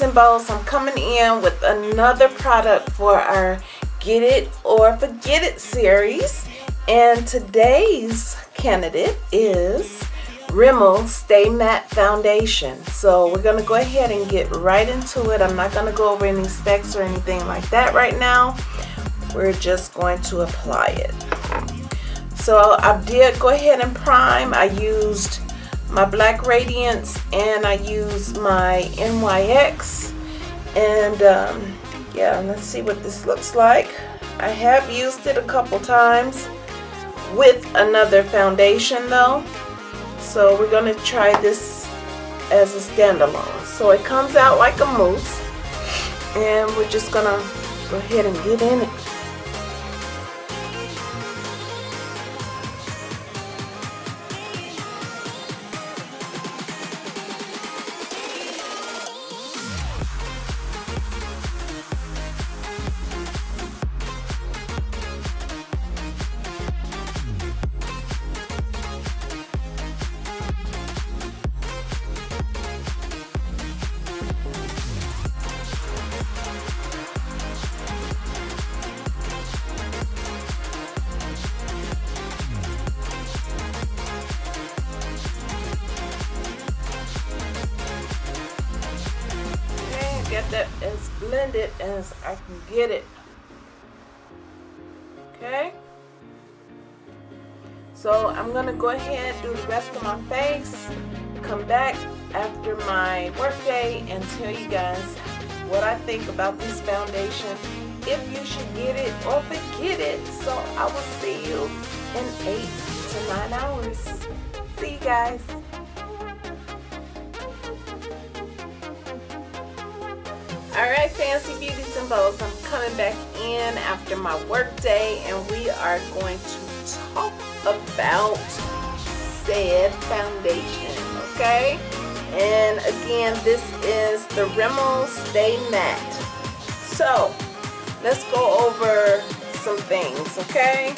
And Bows. I'm coming in with another product for our Get It or Forget It series. And today's candidate is Rimmel Stay Matte Foundation. So we're going to go ahead and get right into it. I'm not going to go over any specs or anything like that right now. We're just going to apply it. So I did go ahead and prime. I used my Black Radiance and I use my NYX and um, yeah let's see what this looks like. I have used it a couple times with another foundation though. So we're gonna try this as a standalone. So it comes out like a mousse. And we're just gonna go ahead and get in it as blended as I can get it. Okay. So I'm going to go ahead and do the rest of my face. Come back after my workday and tell you guys what I think about this foundation. If you should get it or forget it. So I will see you in 8 to 9 hours. See you guys. Alright Fancy Beauties and Bows, I'm coming back in after my work day and we are going to talk about said foundation, okay? And again, this is the Rimmel Stay Matte. So, let's go over some things, okay?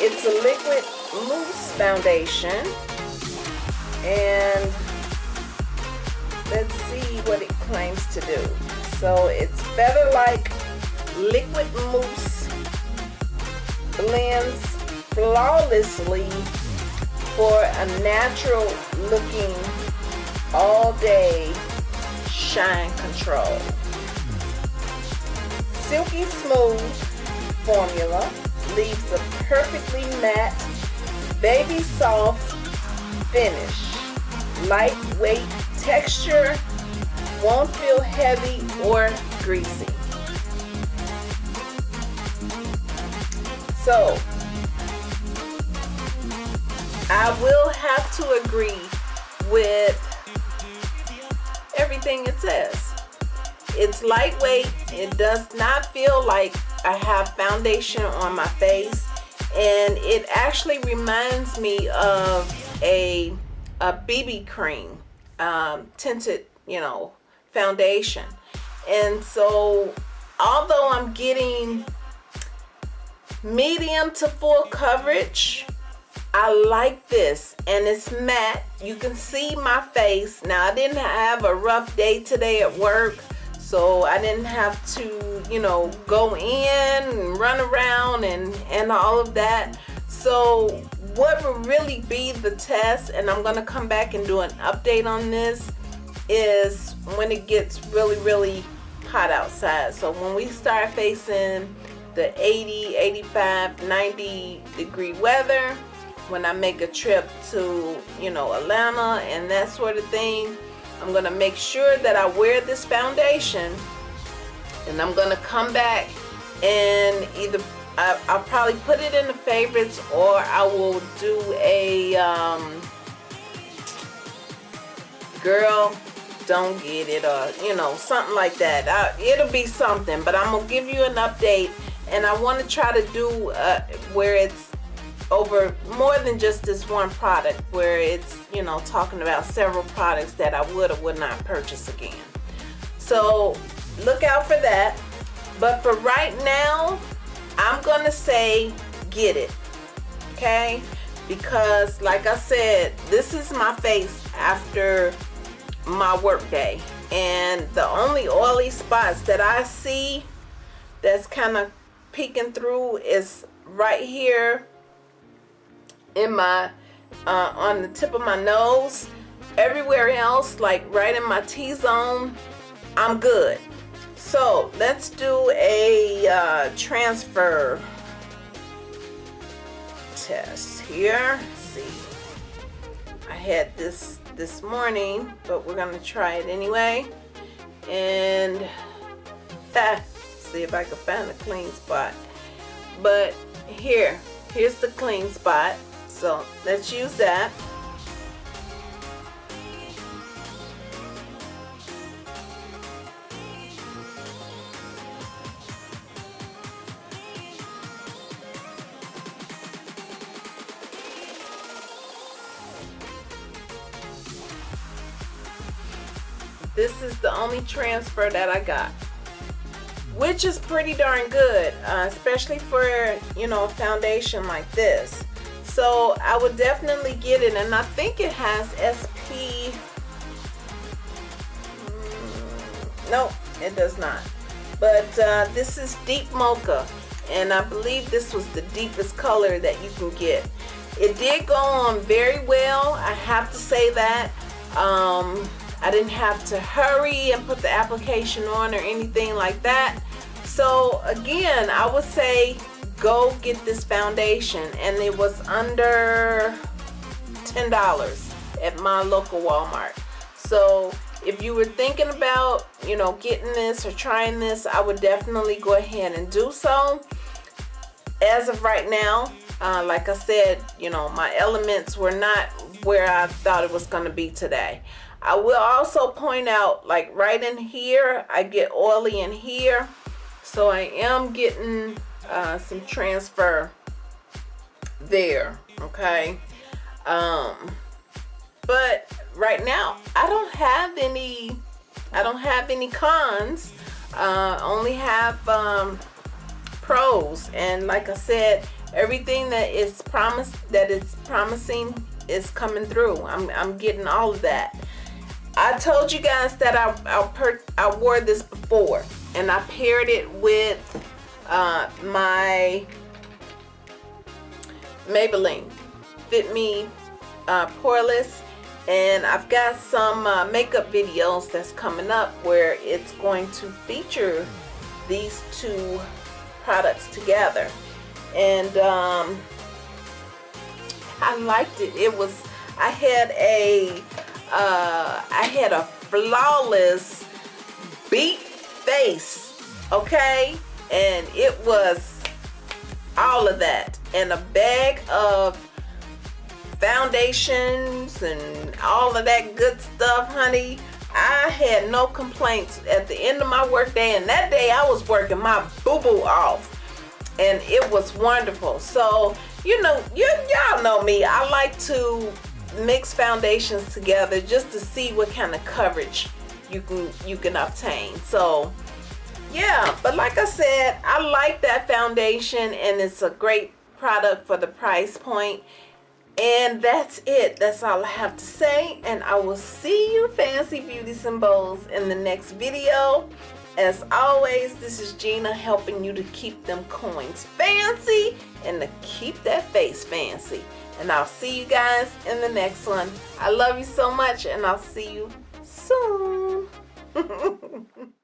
It's a liquid mousse foundation and let's see what it claims to do. So it's Feather Like Liquid Mousse blends flawlessly for a natural looking all day shine control. Silky smooth formula leaves a perfectly matte, baby soft finish. Lightweight texture won't feel heavy or greasy. So, I will have to agree with everything it says. It's lightweight. It does not feel like I have foundation on my face. And it actually reminds me of a, a BB cream um, tinted, you know, foundation. And so although I'm getting medium to full coverage, I like this and it's matte. You can see my face. Now I didn't have a rough day today at work. So I didn't have to, you know, go in and run around and, and all of that. So what will really be the test, and I'm going to come back and do an update on this, is when it gets really, really hot outside. So when we start facing the 80, 85, 90 degree weather, when I make a trip to, you know, Atlanta and that sort of thing, I'm going to make sure that I wear this foundation and I'm going to come back and either I, will probably put it in the favorites or I will do a um, girl don't get it or you know something like that. I, it'll be something but I'm gonna give you an update and I want to try to do uh, where it's over more than just this one product where it's you know talking about several products that I would or would not purchase again. So look out for that. But for right now I'm gonna say get it okay? Because like I said this is my face after my work day. And the only oily spots that I see that's kind of peeking through is right here in my uh, on the tip of my nose. Everywhere else like right in my T-zone I'm good so let's do a uh, transfer test here. See. I had this this morning but we're gonna try it anyway. And ah, see if I can find a clean spot. But here here's the clean spot. So let's use that this is the only transfer that I got which is pretty darn good uh, especially for you know a foundation like this. So I would definitely get it and I think it has SP mm, no it does not. But uh, this is deep mocha and I believe this was the deepest color that you can get. It did go on very well I have to say that. Um, I didn't have to hurry and put the application on or anything like that. So again, I would say go get this foundation and it was under $10 at my local Walmart. So if you were thinking about, you know, getting this or trying this, I would definitely go ahead and do so. As of right now, uh, like I said, you know, my elements were not where I thought it was going to be today. I will also point out like right in here I get oily in here so I am getting uh, some transfer there okay? Um but right now I don't have any I don't have any cons uh, only have um, pros. And like I said everything that is promised that is promising is coming through. I'm, I'm getting all of that I told you guys that I, I, I wore this before and I paired it with uh, my Maybelline Fit Me uh, Poreless and I've got some uh, makeup videos that's coming up where it's going to feature these two products together. And um, I liked it. It was I had a uh, I had a flawless beat face, okay? And it was all of that. And a bag of foundations and all of that good stuff, honey. I had no complaints at the end of my workday. And that day I was working my boo-boo off. And it was wonderful. So, you know, you y'all know me. I like to mix foundations together just to see what kind of coverage you can you can obtain. So yeah but like I said I like that foundation and it's a great product for the price point. And that's it. That's all I have to say. And I will see you fancy beauty bows in the next video. As always this is Gina helping you to keep them coins fancy and to keep that face fancy and I'll see you guys in the next one. I love you so much and I'll see you soon.